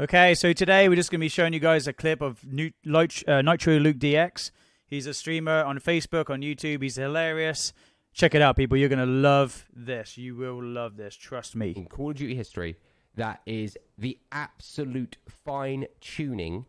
Okay, so today we're just going to be showing you guys a clip of Lit- uh, Nitro Luke DX. He's a streamer on Facebook, on YouTube. He's hilarious. Check it out, people. You're going to love this. You will love this. Trust me. in Call of Duty history that is the absolute fine tuning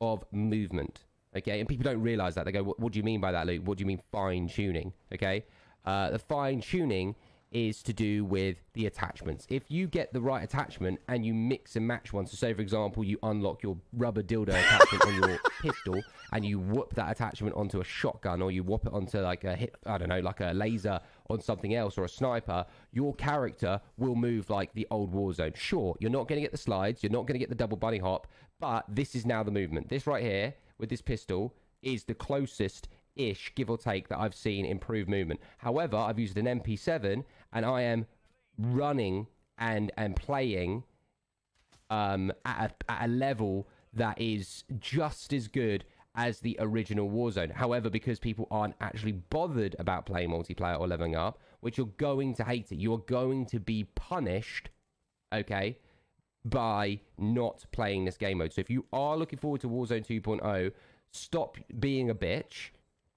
of movement. Okay, and people don't realize that. They go, "What, what do you mean by that, Luke? What do you mean fine tuning?" Okay, uh, the fine tuning is to do with the attachments. If you get the right attachment and you mix and match one, so say for example you unlock your rubber dildo attachment on your pistol and you whoop that attachment onto a shotgun or you whoop it onto like a hit, I don't know, like a laser on something else or a sniper, your character will move like the old Warzone. Sure, you're not going to get the slides, you're not going to get the double bunny hop, but this is now the movement. This right here with this pistol is the closest ish, give or take, that I've seen improved movement. However, I've used an MP7 and I am running and and playing um, at, a, at a level that is just as good as the original Warzone. However, because people aren't actually bothered about playing multiplayer or leveling up, which you're going to hate it, you are going to be punished, okay, by not playing this game mode. So if you are looking forward to Warzone 2.0, stop being a bitch,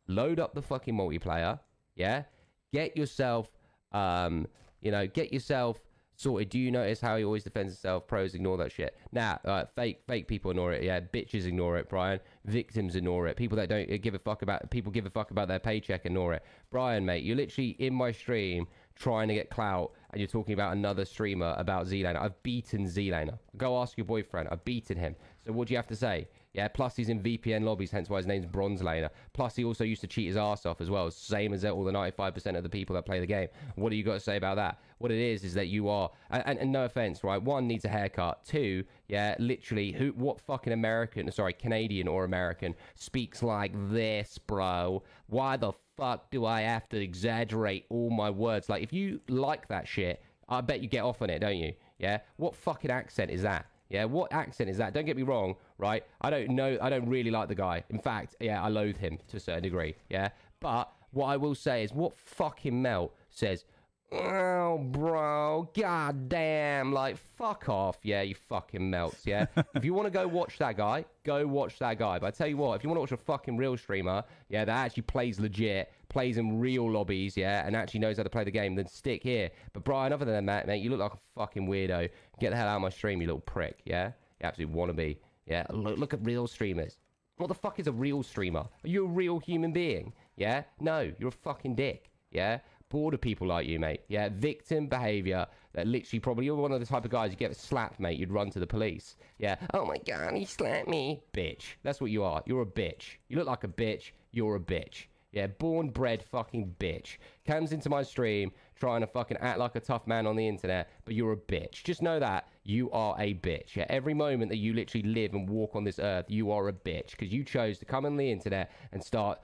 load up the fucking multiplayer, yeah, get yourself, um, you know, get yourself sorted. Do you notice how he always defends himself? Pros ignore that shit. Nah, uh, fake, fake people ignore it. Yeah, bitches ignore it. Brian, victims ignore it. People that don't give a fuck about people give a fuck about their paycheck ignore it. Brian, mate, you're literally in my stream trying to get clout, and you're talking about another streamer about ZLaner. I've beaten ZLaner. Go ask your boyfriend. I've beaten him. So what do you have to say? Yeah, plus he's in VPN lobbies, hence why his name's Bronze Laner. Plus he also used to cheat his ass off as well, same as all the 95% of the people that play the game. What do you got to say about that? What it is is that you are, and, and, and no offense, right? One needs a haircut. Two, yeah, literally, who, what fucking American, sorry, Canadian or American speaks like this, bro? Why the fuck do I have to exaggerate all my words? Like, if you like that shit, I bet you get off on it, don't you? Yeah. What fucking accent is that? Yeah, what accent is that? Don't get me wrong, right? I don't know. I don't really like the guy. In fact, yeah, I loathe him to a certain degree. Yeah, but what I will say is, what fucking melt says, "Oh, bro, god damn, like fuck off." Yeah, you fucking melts. Yeah. if you want to go watch that guy, go watch that guy. But I tell you what, if you want to watch a fucking real streamer, yeah, that actually plays legit, plays in real lobbies, yeah, and actually knows how to play the game, then stick here. But Brian, other than that, mate, you look like a fucking weirdo. Get the hell out of my stream, you little prick. Yeah, you absolutely wannabe. Yeah, look, look at real streamers. What the fuck is a real streamer? Are you a real human being? Yeah, no, you're a fucking dick. Yeah, bored of people like you, mate. Yeah, victim behavior that literally probably you're one of the type of guys you get slapped, mate. You'd run to the police. Yeah. Oh my god, he slapped me, bitch. That's what you are. You're a bitch. You look like a bitch. You're a bitch. Yeah, born bred fucking bitch. Comes into my stream trying to fucking act like a tough man on the internet, but you're a bitch. Just know that you are a bitch. Yeah, every moment that you literally live and walk on this earth, you are a bitch because you chose to come on the internet and start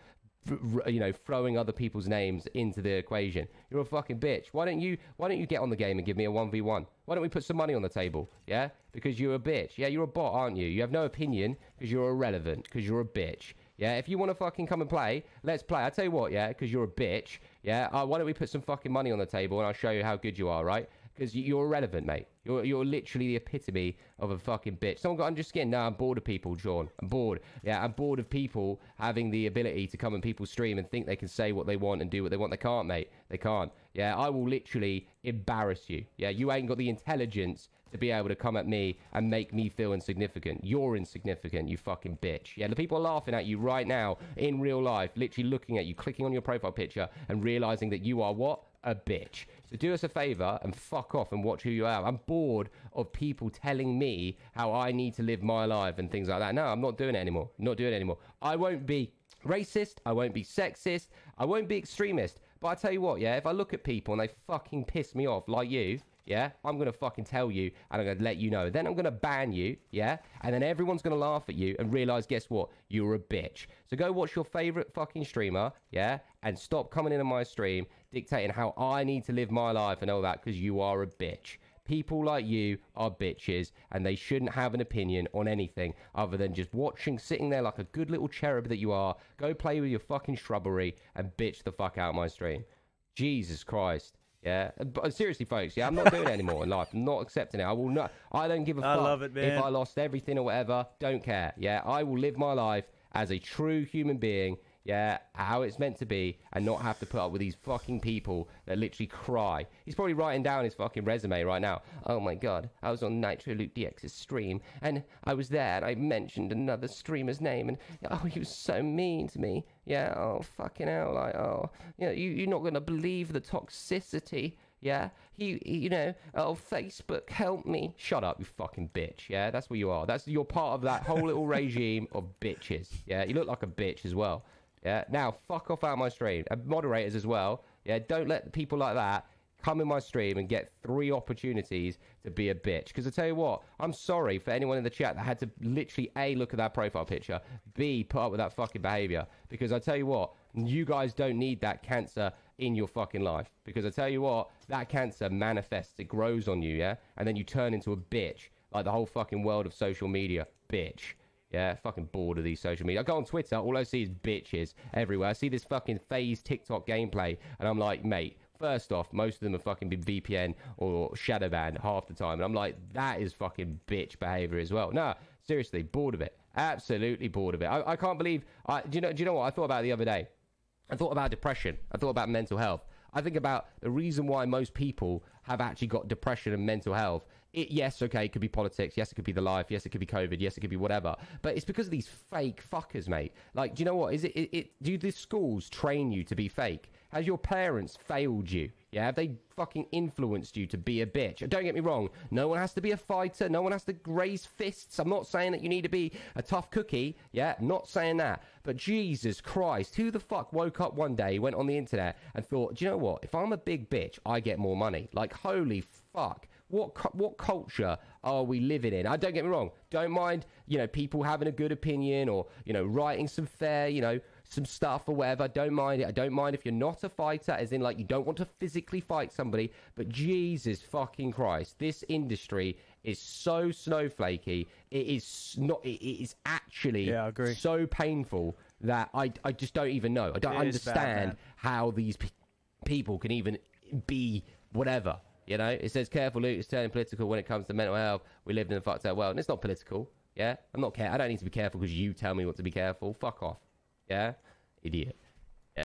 you know throwing other people's names into the equation. You're a fucking bitch. Why don't you why don't you get on the game and give me a 1v1 why don't we put some money on the table? Yeah? Because you're a bitch. Yeah you're a bot aren't you? You have no opinion because you're irrelevant because you're a bitch yeah, if you want to fucking come and play, let's play. I tell you what, yeah, because you're a bitch. Yeah, uh, why don't we put some fucking money on the table and I'll show you how good you are, right? Because you're irrelevant, mate. You're you're literally the epitome of a fucking bitch. Someone got under skin. No, I'm bored of people, John. I'm bored. Yeah, I'm bored of people having the ability to come and people's stream and think they can say what they want and do what they want. They can't, mate. They can't. Yeah, I will literally embarrass you. Yeah, you ain't got the intelligence to be able to come at me and make me feel insignificant. You're insignificant, you fucking bitch. Yeah, the people are laughing at you right now in real life, literally looking at you, clicking on your profile picture and realizing that you are what? A bitch. So do us a favor and fuck off and watch who you are. I'm bored of people telling me how I need to live my life and things like that. No, I'm not doing it anymore. not doing it anymore. I won't be racist. I won't be sexist. I won't be extremist. But I tell you what, yeah, if I look at people and they fucking piss me off like you, yeah, I'm gonna fucking tell you and I'm gonna let you know. Then I'm gonna ban you, yeah, and then everyone's gonna laugh at you and realize, guess what? You're a bitch. So go watch your favorite fucking streamer, yeah, and stop coming into my stream dictating how I need to live my life and all that because you are a bitch. People like you are bitches and they shouldn't have an opinion on anything other than just watching, sitting there like a good little cherub that you are. Go play with your fucking shrubbery and bitch the fuck out of my stream. Jesus Christ. Yeah, but uh, seriously, folks. Yeah, I'm not doing it anymore in life. I'm not accepting it. I will not. I don't give a I fuck love it, man. if I lost everything or whatever. Don't care. Yeah, I will live my life as a true human being. Yeah, how it's meant to be, and not have to put up with these fucking people that literally cry. He's probably writing down his fucking resume right now. Oh my god, I was on Nitro Luke DX's stream, and I was there, and I mentioned another streamer's name, and oh, he was so mean to me. Yeah, oh fucking hell, like oh, you know, you you're not gonna believe the toxicity. Yeah, he, he- you know, oh Facebook, help me. Shut up, you fucking bitch. Yeah, that's what you are. That's you're part of that whole little regime of bitches. Yeah, you look like a bitch as well. Yeah, now fuck off out of my stream. And moderators as well. Yeah, don't let people like that come in my stream and get three opportunities to be a bitch. Because I tell you what, I'm sorry for anyone in the chat that had to literally a look at that profile picture, b put up with that fucking behavior. Because I tell you what, you guys don't need that cancer in your fucking life. Because I tell you what, that cancer manifests, it grows on you, yeah, and then you turn into a bitch, like the whole fucking world of social media, bitch. Yeah, fucking bored of these social media. I go on Twitter, all I see is bitches everywhere. I see this fucking phase TikTok gameplay, and I'm like, mate, first off, most of them have fucking been VPN or shadow banned half the time. And I'm like, that is fucking bitch behavior as well. No, seriously, bored of it. Absolutely bored of it. I, I can't believe. I, do you know? Do you know what I thought about the other day? I thought about depression. I thought about mental health. I think about the reason why most people have actually got depression and mental health. It, yes, okay, it could be politics. Yes, it could be the life. Yes, it could be COVID. Yes, it could be whatever. But it's because of these fake fuckers, mate. Like, do you know what? Is it? it, it do the schools train you to be fake? Has your parents failed you? Yeah, have they fucking influenced you to be a bitch? Don't get me wrong. No one has to be a fighter. No one has to raise fists. I'm not saying that you need to be a tough cookie. Yeah, not saying that. But Jesus Christ, who the fuck woke up one day, went on the internet, and thought, do you know what? If I'm a big bitch, I get more money. Like, holy fuck. What what culture are we living in? I don't get me wrong. Don't mind you know people having a good opinion or you know writing some fair you know some stuff or whatever. I don't mind it. I don't mind if you're not a fighter, as in like you don't want to physically fight somebody. But Jesus fucking Christ, this industry is so snowflakey. It is not. It is actually Yeah, I agree. so painful that I I just don't even know. I don't It bad, understand man. how these pe- people can even be whatever. You know, it says careful, Luke. It's turning political when it comes to mental health. We live in a fucked up world, and it's not political. Yeah, I'm not care. I don't need to be careful because you tell me what to be careful. Fuck off. Yeah, idiot.